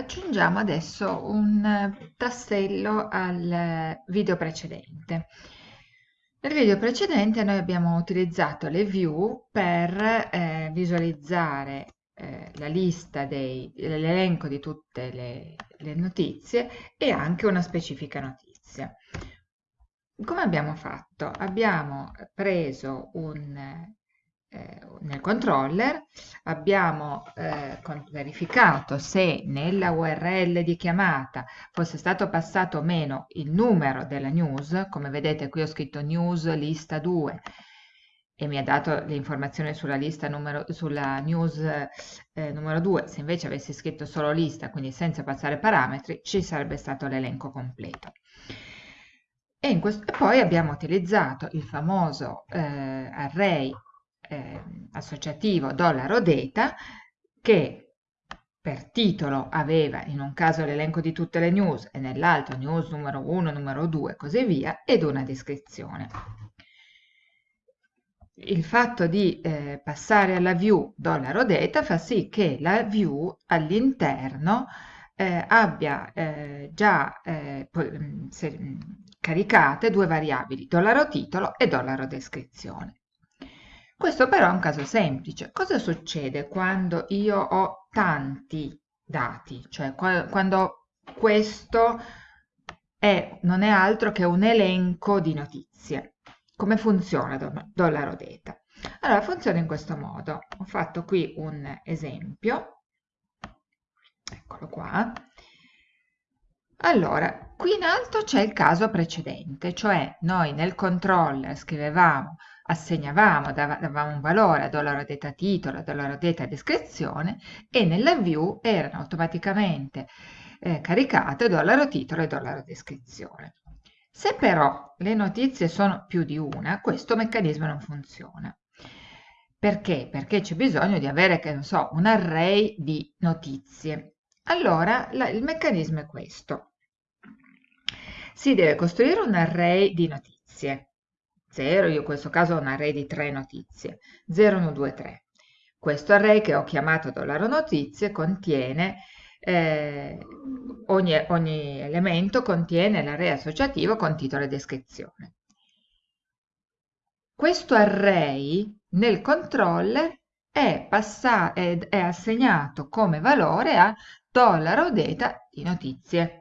aggiungiamo adesso un tassello al video precedente. Nel video precedente noi abbiamo utilizzato le view per eh, visualizzare eh, la lista l'elenco di tutte le, le notizie e anche una specifica notizia. Come abbiamo fatto? Abbiamo preso un eh, nel controller abbiamo eh, verificato se nella URL di chiamata fosse stato passato o meno il numero della news, come vedete qui ho scritto news lista 2 e mi ha dato le informazioni sulla lista numero, sulla news eh, numero 2, se invece avessi scritto solo lista, quindi senza passare parametri, ci sarebbe stato l'elenco completo. E, questo, e, poi abbiamo utilizzato il famoso eh, array eh, associativo dollaro data che per titolo aveva in un caso l'elenco di tutte le news e nell'altro news numero 1, numero 2 e così via ed una descrizione. Il fatto di eh, passare alla view dollaro data fa sì che la view all'interno eh, abbia eh, già eh, se, caricate due variabili, dollaro titolo e dollaro descrizione. Questo però è un caso semplice. Cosa succede quando io ho tanti dati? Cioè quando questo è, non è altro che un elenco di notizie. Come funziona dollaro data? Allora, funziona in questo modo. Ho fatto qui un esempio. Eccolo qua. Allora, qui in alto c'è il caso precedente, cioè noi nel controller scrivevamo assegnavamo, davamo un valore a dollaro data titolo, a dollaro data descrizione e nella view erano automaticamente eh, caricate dollaro titolo e dollaro descrizione. Se però le notizie sono più di una, questo meccanismo non funziona. Perché? Perché c'è bisogno di avere, che non so, un array di notizie. Allora la, il meccanismo è questo. Si deve costruire un array di notizie 0, io in questo caso ho un array di 3 notizie, 0, 1, 2, 3. Questo array che ho chiamato dollaro notizie contiene, eh, ogni, ogni elemento contiene l'array associativo con titolo e descrizione. Questo array nel controller è, è, è assegnato come valore a dollaro data di notizie.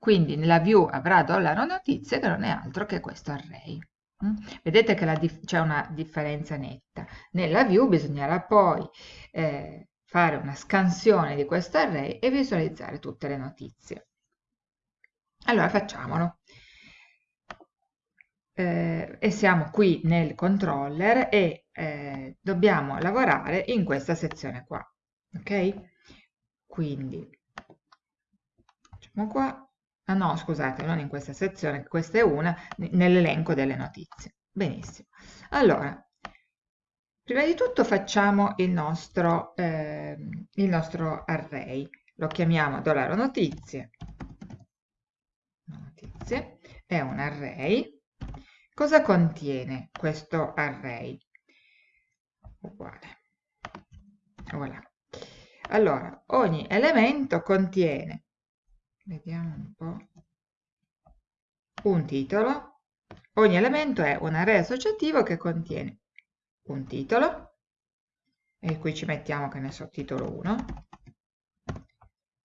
Quindi nella view avrà dollaro notizie che non è altro che questo array. Mm? Vedete che c'è una differenza netta. Nella view bisognerà poi eh, fare una scansione di questo array e visualizzare tutte le notizie. Allora facciamolo. Eh, e siamo qui nel controller e eh, dobbiamo lavorare in questa sezione qua. Ok? Quindi facciamo qua Ah no, scusate, non in questa sezione, questa è una, nell'elenco delle notizie. Benissimo. Allora, prima di tutto facciamo il nostro, eh, il nostro array. Lo chiamiamo dollaro notizie. Notizie è un array. Cosa contiene questo array? Uguale. Voilà. Allora, ogni elemento contiene vediamo un po', un titolo. Ogni elemento è un array associativo che contiene un titolo, e qui ci mettiamo che ne so, titolo 1,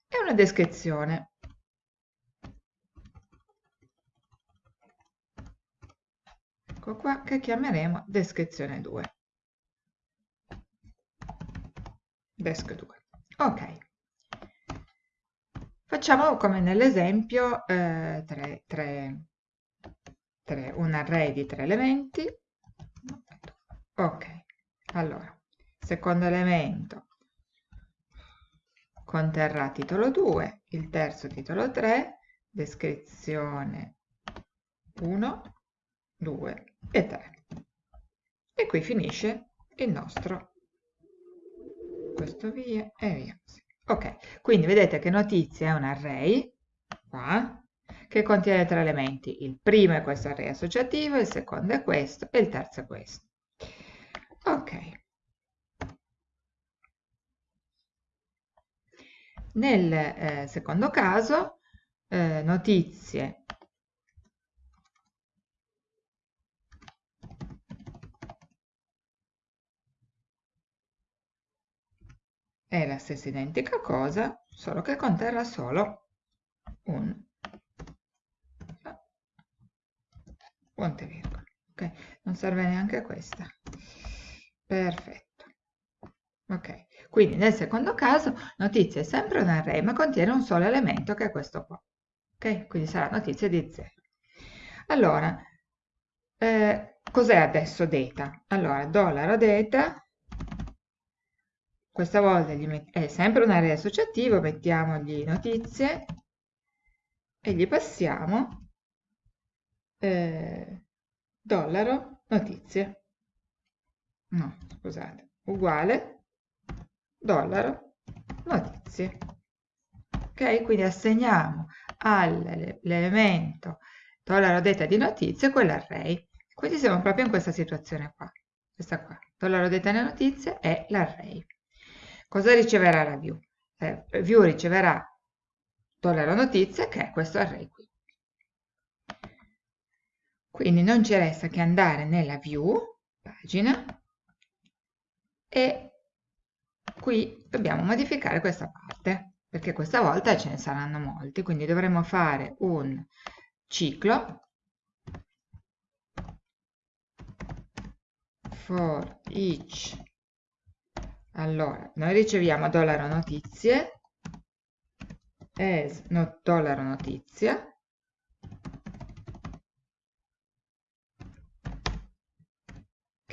e una descrizione. Ecco qua che chiameremo descrizione 2. Desc 2. Ok. Facciamo come nell'esempio eh, un array di tre elementi. Ok, allora, secondo elemento conterrà titolo 2, il terzo titolo 3, descrizione 1, 2 e 3. E qui finisce il nostro, questo via e via. Ok, quindi vedete che notizia è un array, qua, che contiene tre elementi. Il primo è questo array associativo, il secondo è questo e il terzo è questo. Ok. Nel eh, secondo caso, eh, notizie è la stessa identica cosa, solo che conterrà solo un punto e virgola. Ok, non serve neanche questa. Perfetto. Ok, quindi nel secondo caso notizia è sempre un array, ma contiene un solo elemento che è questo qua. Ok, quindi sarà notizia di 0. Allora, eh, cos'è adesso data? Allora, dollaro data questa volta è sempre un array associativo, mettiamogli notizie e gli passiamo eh, dollaro notizie. No, scusate, uguale dollaro notizie. Ok, quindi assegniamo all'elemento dollaro data di notizie quell'array. Quindi siamo proprio in questa situazione qua. Questa qua, dollaro data di notizie è l'array. Cosa riceverà la view? Eh, view riceverà dollaro notizie che è questo array qui. Quindi non ci resta che andare nella view, pagina, e qui dobbiamo modificare questa parte, perché questa volta ce ne saranno molti, quindi dovremo fare un ciclo for each allora, noi riceviamo dollaro notizie, as no, dollaro notizia,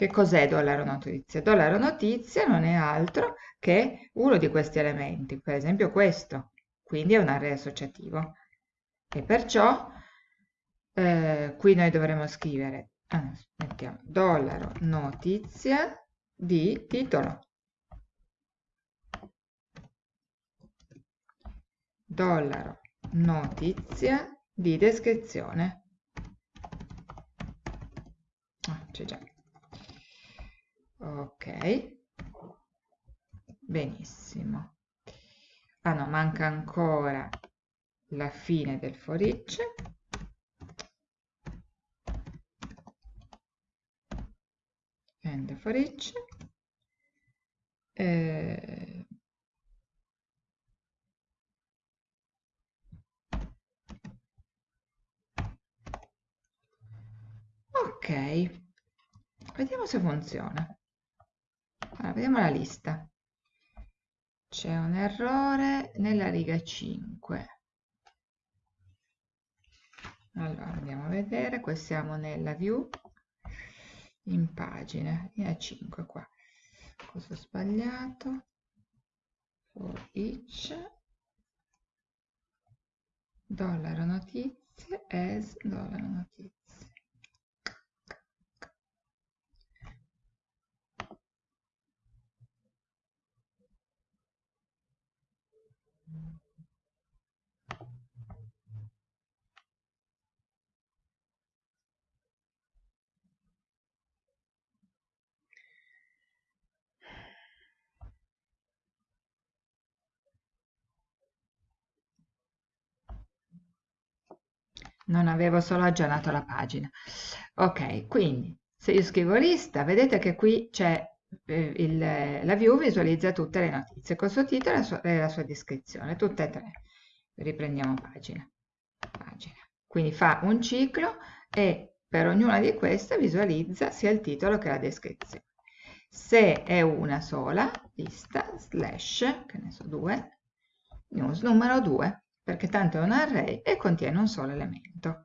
Che cos'è dollaro notizia? Dollaro notizia non è altro che uno di questi elementi, per esempio questo, quindi è un array associativo. E perciò eh, qui noi dovremo scrivere, ah, mettiamo dollaro notizia di titolo. Dollaro notizia di descrizione. Ah, c'è già. Ok. Benissimo. Ah no, manca ancora la fine del for each. End for each. Eh, ok vediamo se funziona. Allora, vediamo la lista. C'è un errore nella riga 5 allora andiamo a vedere. Qui siamo nella view. In pagine. Linea 5 qua. Cosa ho sbagliato? For each dollaro notizie as dollaro notizie non avevo solo aggiornato la pagina. Ok, quindi se io scrivo lista, vedete che qui c'è eh, la view visualizza tutte le notizie, col suo titolo e la sua, descrizione, tutte e tre. Riprendiamo pagina. pagina. Quindi fa un ciclo e per ognuna di queste visualizza sia il titolo che la descrizione. Se è una sola, lista, slash, che ne so, 2, news numero 2, perché tanto è un array e contiene un solo elemento.